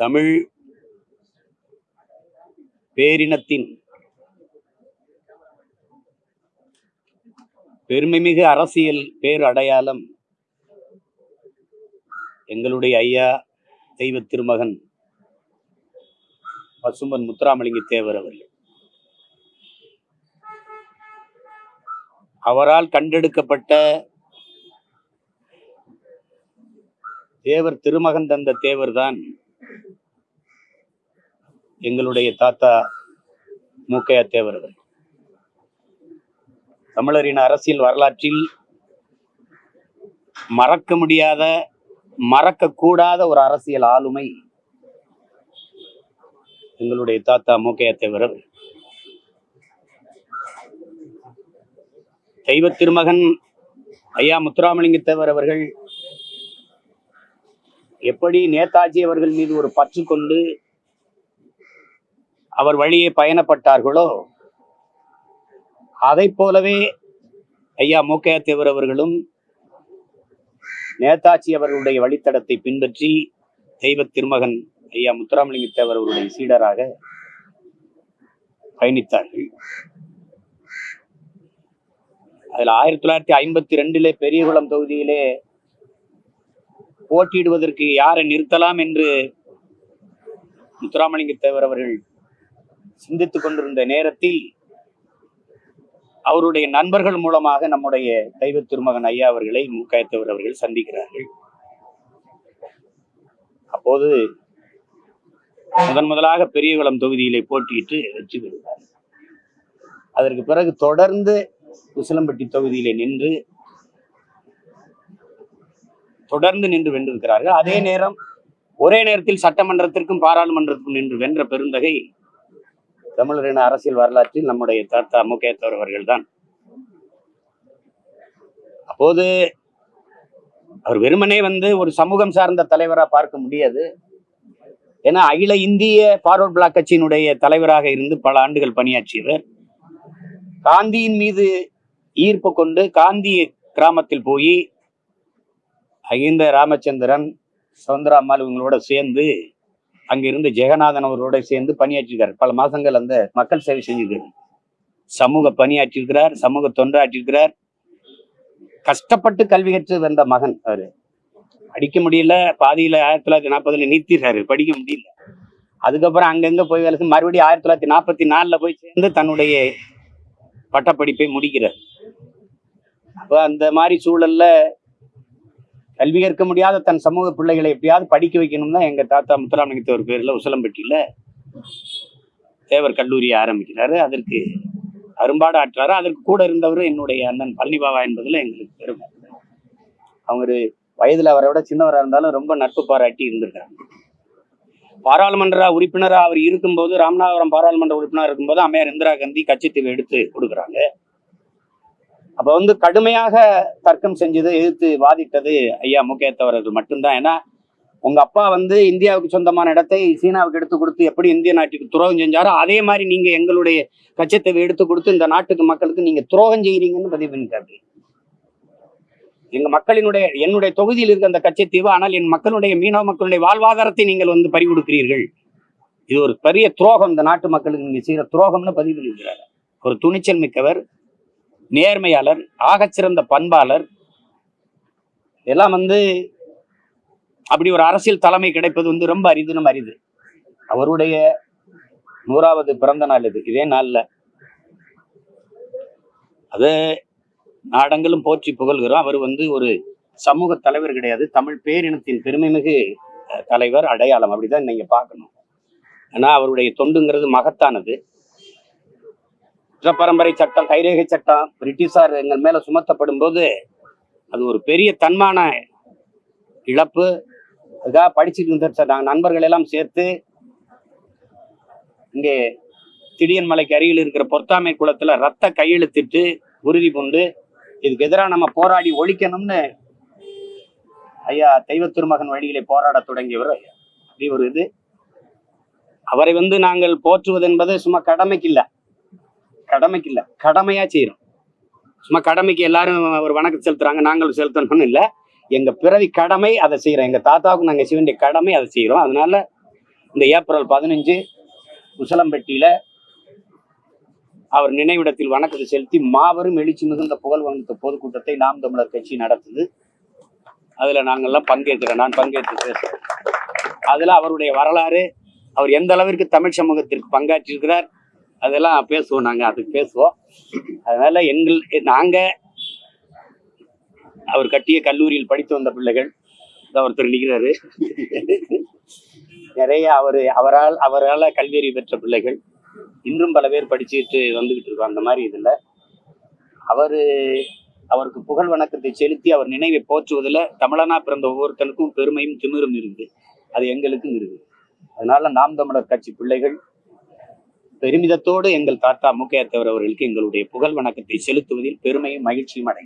தமிழ் பேரினத்தின் பெருமைமிகு அரசியல் பேர் அடையாளம் எங்களுடைய ஐயா தெய்வ திருமகன் பசும்பன் முத்துராமலிங்க தேவர் அவர்கள். அவரால் கண்டெடுக்கப்பட்ட தேவர் திருமகன் தந்த தேவர் தான் எங்களுடைய தாத்தா மூக்கையா தேவர் அவர்கள். தமிழரின் அரசியல் வரலாற்றில் மறக்க முடியாத மறக்க கூடாத ஒரு அரசியல் ஆளுமை எங்களுடைய தாத்தா மூக்கையா தேவர் தெய்வ திருமகன் ஐயா முத்துராமலிங்க தேவர் அவர்கள் எப்படி நேதாஜி அவர்கள் மீது ஒரு பற்று கொண்டு அவர் வழியே பயணப்பட்டார்களோ? அதை போலவே ஐயா மூக்கையா தேவர் அவர்களும் நேதாஜி அவர்களுடைய வழித்தடத்தை பின்பற்றி தெய்வ திருமகன் ஐயா முத்துராமலிங்க தேவர் அவருடைய சீடராக பயணித்தார்கள். அதில் ஆயிரத்தி தொள்ளாயிரத்தி ஐம்பத்தி ரெண்டிலே பெரியகுளம் தொகுதியிலே போட்டியிடுவதற்கு யாரை நிறுத்தலாம் என்று முத்துராமலிங்க தேவர் அவர்கள் சிந்தித்துக் கொண்டிருந்த நேரத்தில் அவருடைய நண்பர்கள் மூலமாக நம்முடைய தெய்வ திருமகன் ஐயா அவர்களை மூக்காயத்தவர் அவர்கள் சந்திக்கிறார்கள். அப்போது முதன் முதலாக பெரியகுளம் தொகுதியிலே போட்டியிட்டு வெற்றி பெறுகிறார் அதற்கு பிறகு தொடர்ந்து உசிலம்பட்டி தொகுதியிலே நின்று தொடர்ந்து நின்று வென்றிருக்கிறார்கள். அதே நேரம் ஒரே நேரத்தில் சட்டமன்றத்திற்கும் பாராளுமன்றத்திற்கும் நின்று வென்ற பெருந்தகை தமிழரின் அரசியல் வரலாற்றில் நம்முடைய தாத்தா முகேத்தவர் அவர்கள் தான் அப்போது அவர் வெறுமனே வந்து ஒரு சமூகம் சார்ந்த தலைவரா பார்க்க முடியாது. ஏன்னா அகில இந்திய பார்வர்ட் பிளாக் கட்சியினுடைய தலைவராக இருந்து பல ஆண்டுகள் பணியாற்றியவர் காந்தியின் மீது ஈர்ப்பு கொண்டு காந்தி கிராமத்தில் போய் அகிந்த ராமச்சந்திரன் சுதந்திர அம்மாள் இவங்களோட சேர்ந்து அங்கிருந்து ஜெகநாதன் அவரோட சேர்ந்து பணியாற்றிருக்கார். பல மாசங்கள் அந்த மக்கள் சேவை செஞ்சிருக்காரு சமூக பணியாற்றிருக்கிறார் சமூக தொண்டாற்றிருக்கிறார். கஷ்டப்பட்டு கல்வி கற்று வந்த மகன் அவரு. படிக்க முடியல பாதியில ஆயிரத்தி தொள்ளாயிரத்தி நாற்பதுல நிறுத்திடுறாரு படிக்க முடியல. அதுக்கப்புறம் அங்கங்க போய் வேலை மறுபடியும் ஆயிரத்தி தொள்ளாயிரத்தி நாற்பத்தி நாலுல போய் சேர்ந்து தன்னுடைய பட்டப்படிப்பை முடிக்கிறார். அப்ப அந்த மாதிரி சூழல்ல கல்வி கற்க முடியாத தன் சமூக பிள்ளைகளை எப்படியாவது படிக்க வைக்கணும் தான் எங்க தாத்தா முத்துராமலிங்கத்தவர் பேரில் பேர்ல தேவர் கல்லூரியை ஆரம்பிக்கிறாரு. அதற்கு அரும்பாடு ஆற்றாரு. அதற்கு கூட இருந்தவர் என்னுடைய அண்ணன் பழனிபாவா என்பதுல எங்களுக்கு பெருமை. அவங்க வயதில் வயதுல அவரை விட சின்னவராக இருந்தாலும் ரொம்ப நட்பு பாராட்டி இருந்திருக்காங்க பாராளுமன்ற உறுப்பினராக அவர் இருக்கும்போது ராமநாதபுரம் பாராளுமன்ற உறுப்பினர் இருக்கும்போது அம்மையார் இந்திரா காந்தி கட்சித்தீவு எடுத்து கொடுக்குறாங்க. அப்ப வந்து கடுமையாக தர்க்கம் செஞ்சது எதிர்த்து வாதிட்டது ஐயா முக்கியத்தவர்கள் மட்டும்தான். ஏன்னா உங்க அப்பா வந்து இந்தியாவுக்கு சொந்தமான இடத்தை சீனாவுக்கு எடுத்து கொடுத்து எப்படி இந்திய நாட்டுக்கு துரோகம் செஞ்சாரோ அதே மாதிரி நீங்க எங்களுடைய கச்சத்தீவை எடுத்து கொடுத்து இந்த நாட்டுக்கு மக்களுக்கு நீங்க துரோகம் செய்கிறீங்கன்னு பதிவு பண்ணிட்டாரு. எங்க மக்களினுடைய என்னுடைய தொகுதியில் இருக்க அந்த கச்சத்தீவு ஆனால் என் மக்களுடைய மீனவ மக்களுடைய வாழ்வாதாரத்தை நீங்கள் வந்து பறி கொடுக்கிறீர்கள். இது ஒரு பெரிய துரோகம் இந்த நாட்டு மக்களுக்கு நீங்க செய்யற துரோகம்னு பதிவு பண்ணியிருக்கிறார். ஒரு துணிச்சல் மிக்கவர். நேர்மையாளர் ஆகச்சிறந்த பண்பாளர். இதெல்லாம் வந்து அப்படி ஒரு அரசியல் தலைமை கிடைப்பது வந்து ரொம்ப அரிதுனும் அரிது. அவருடைய நூறாவது பிறந்த நாள் இது இதே நாள்ல. அது நாடங்களும் போற்றி புகழ்கிறோம். அவர் வந்து ஒரு சமூக தலைவர் கிடையாது. தமிழ் பேரினத்தின் பெருமைமிகு தலைவர் அடையாளம். அப்படிதான் நீங்க பார்க்கணும். ஏன்னா அவருடைய தொண்டுங்கிறது மகத்தானது. பரம்பரை சட்டம் கைரேகை சட்டம் பிரிட்டிஷார் எங்கள் மேல சுமத்தப்படும் போது அது ஒரு பெரிய தன்மான இழப்பு. அதுக்காக படிச்சுட்டு இருந்த நாங்கள் நண்பர்கள் எல்லாம் சேர்த்து இங்கே திடியன் மலைக்கு அருகில் இருக்கிற பொத்தாமை குளத்துல ரத்த கையெழுத்திட்டு உறுதி கொண்டு இதுக்கு எதிராக நம்ம போராடி ஒழிக்கணும்னு ஐயா தெய்வ திருமகன் வழியிலே போராட தொடங்கியவர் ஐயா. அப்படி ஒரு இது. அவரை வந்து நாங்கள் போற்றுவது என்பது சும்மா கடமைக்கு இல்ல கடமைக்கு இல்லை கடமையா செய்யறோம் சும்மா கடமைக்கு எல்லாரும் ஒரு வணக்கம் செலுத்துறாங்க நாங்களும் செலுத்தணும்னு இல்ல. எங்க பிறவி கடமை அதை செய்கிறோம் எங்க தாத்தாவுக்கு நாங்கள் செய்ய வேண்டிய கடமை அதை செய்யறோம் அதனால இந்த ஏப்ரல் பதினஞ்சு உசலம்பட்டியில் அவர் நினைவிடத்தில் வணக்கத்தை செலுத்தி மாபெரும் எழுச்சி மிகுந்த புகழ் வகுத்த பொதுக்கூட்டத்தை நாம் தமிழர் கட்சி நடத்துது. அதில் நாங்கெல்லாம் பங்கேற்கிறோம். நான் பங்கேற்று பேசுகிறேன் அதுல அவருடைய வரலாறு அவர் எந்த அளவிற்கு தமிழ் சமூகத்திற்கு பங்காற்றியிருக்கிறார் அதெல்லாம் பேசுவோம் நாங்கள் அதுக்கு பேசுவோம். அதனால எங்கள் நாங்கள் அவர் கட்டிய கல்லூரியில் படித்து வந்த பிள்ளைகள் ஒருத்தர் நிற்கிறாரு நிறைய அவர் அவரால் அவரால் கல்வியறிவு பெற்ற பிள்ளைகள் இன்னும் பல பேர் படிச்சுட்டு வந்துகிட்டு இருக்கோம். அந்த மாதிரி இதில். அவர் அவருக்கு புகழ் வணக்கத்தை செலுத்தி அவர் நினைவை போற்றுவதில் தமிழனா பிறந்த ஒவ்வொருத்தனுக்கும் பெருமையும் திமிரும் இருக்குது. அது எங்களுக்கும் இருக்குது. அதனால நாம் தமிழர் கட்சி பிள்ளைகள் பெருமிதத்தோடு எங்கள் தாத்தா முக்கையத்தவர் அவர்களுக்கு எங்களுடைய புகழ் வணக்கத்தை செலுத்துவதில் பெருமையும் மகிழ்ச்சியும் அடை